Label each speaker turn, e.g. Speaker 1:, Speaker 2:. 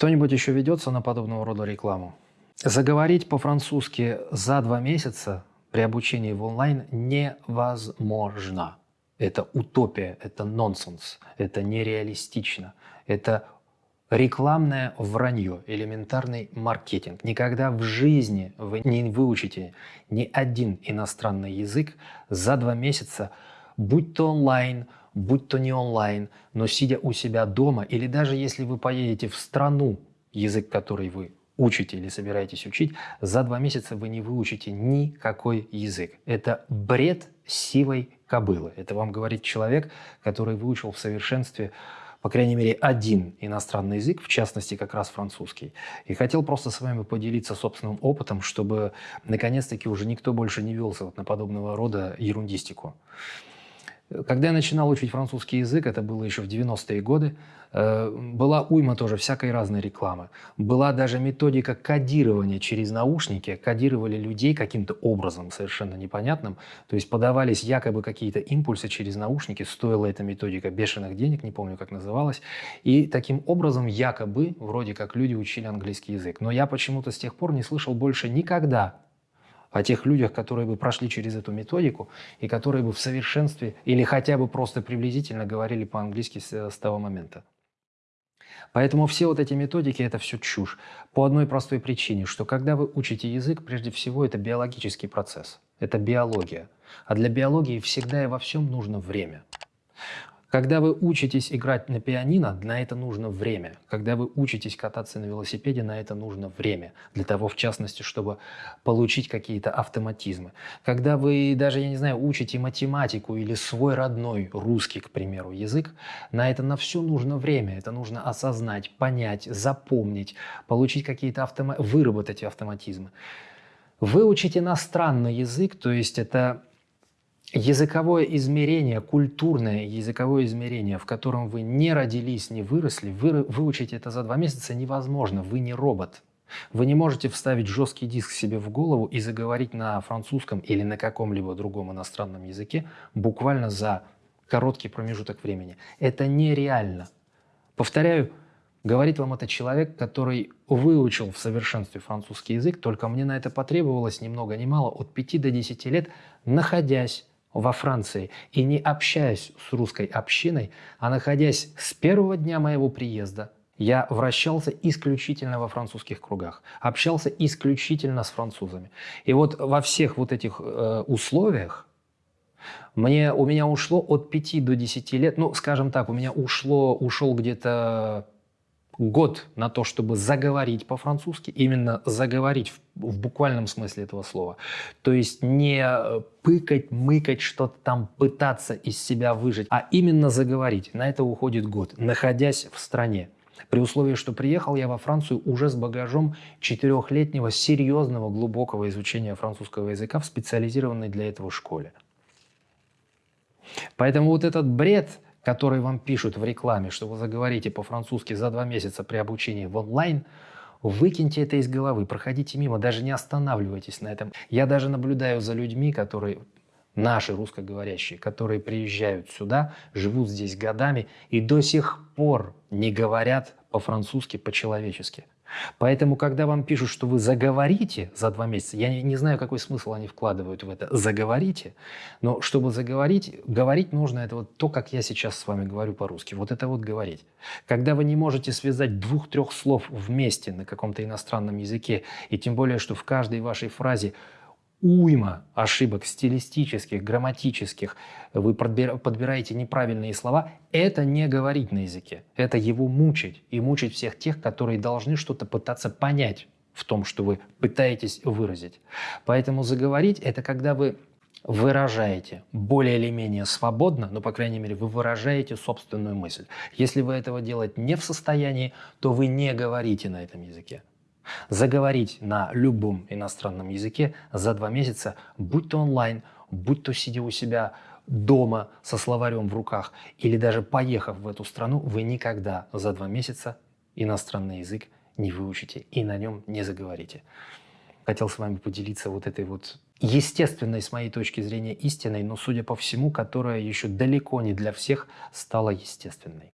Speaker 1: Кто-нибудь еще ведется на подобного рода рекламу? Заговорить по-французски за два месяца при обучении в онлайн невозможно. Это утопия, это нонсенс, это нереалистично, это рекламное вранье, элементарный маркетинг. Никогда в жизни вы не выучите ни один иностранный язык за два месяца, будь то онлайн, будь то не онлайн, но сидя у себя дома, или даже если вы поедете в страну, язык, который вы учите или собираетесь учить, за два месяца вы не выучите никакой язык. Это бред сивой кобылы. Это вам говорит человек, который выучил в совершенстве по крайней мере, один иностранный язык, в частности, как раз французский. И хотел просто с вами поделиться собственным опытом, чтобы, наконец-таки, уже никто больше не велся вот на подобного рода ерундистику. Когда я начинал учить французский язык, это было еще в 90-е годы, э, была уйма тоже всякой разной рекламы. Была даже методика кодирования через наушники. Кодировали людей каким-то образом совершенно непонятным. То есть подавались якобы какие-то импульсы через наушники. Стоила эта методика бешеных денег, не помню, как называлась. И таким образом якобы, вроде как люди учили английский язык. Но я почему-то с тех пор не слышал больше никогда о тех людях, которые бы прошли через эту методику и которые бы в совершенстве или хотя бы просто приблизительно говорили по-английски с, с того момента. Поэтому все вот эти методики – это все чушь. По одной простой причине, что когда вы учите язык, прежде всего это биологический процесс, это биология. А для биологии всегда и во всем нужно время. Когда вы учитесь играть на пианино, на это нужно время. Когда вы учитесь кататься на велосипеде, на это нужно время. Для того, в частности, чтобы получить какие-то автоматизмы. Когда вы даже, я не знаю, учите математику или свой родной русский, к примеру, язык, на это на все нужно время. Это нужно осознать, понять, запомнить, получить какие-то автоматизмы, выработать автоматизмы. Выучить иностранный язык, то есть это языковое измерение, культурное языковое измерение, в котором вы не родились, не выросли, вы, выучить это за два месяца невозможно, вы не робот. Вы не можете вставить жесткий диск себе в голову и заговорить на французском или на каком-либо другом иностранном языке буквально за короткий промежуток времени. Это нереально. Повторяю, говорит вам это человек, который выучил в совершенстве французский язык, только мне на это потребовалось ни много ни мало от 5 до 10 лет, находясь во Франции и не общаясь с русской общиной, а находясь с первого дня моего приезда, я вращался исключительно во французских кругах, общался исключительно с французами. И вот во всех вот этих э, условиях мне, у меня ушло от 5 до 10 лет, ну, скажем так, у меня ушло, ушел где-то год на то, чтобы заговорить по-французски, именно заговорить в, в буквальном смысле этого слова. То есть не э, пыкать, мыкать, что-то там пытаться из себя выжить, а именно заговорить. На это уходит год, находясь в стране. При условии, что приехал я во Францию уже с багажом четырехлетнего серьезного глубокого изучения французского языка в специализированной для этого школе. Поэтому вот этот бред которые вам пишут в рекламе, что вы заговорите по-французски за два месяца при обучении в онлайн, выкиньте это из головы, проходите мимо, даже не останавливайтесь на этом. Я даже наблюдаю за людьми, которые наши русскоговорящие, которые приезжают сюда, живут здесь годами и до сих пор не говорят по-французски, по-человечески. Поэтому, когда вам пишут, что вы заговорите за два месяца, я не, знаю, какой смысл они вкладывают в это, заговорите, но чтобы заговорить, говорить нужно это вот то, как я сейчас с вами говорю по-русски, вот это вот говорить. Когда вы не можете связать двух-трех слов вместе на каком-то иностранном языке, и тем более, что в каждой вашей фразе уйма ошибок стилистических, грамматических, вы подбираете неправильные слова, это не говорить на языке, это его мучить и мучить всех тех, которые должны что-то пытаться понять в том, что вы пытаетесь выразить. Поэтому заговорить – это когда вы выражаете более или менее свободно, но, по крайней мере, вы выражаете собственную мысль. Если вы этого делать не в состоянии, то вы не говорите на этом языке. Заговорить на любом иностранном языке за два месяца, будь то онлайн, будь то сидя у себя дома со словарем в руках или даже поехав в эту страну, вы никогда за два месяца иностранный язык не выучите и на нем не заговорите. Хотел с вами поделиться вот этой вот естественной, с моей точки зрения, истиной, но, судя по всему, которая еще далеко не для всех стала естественной.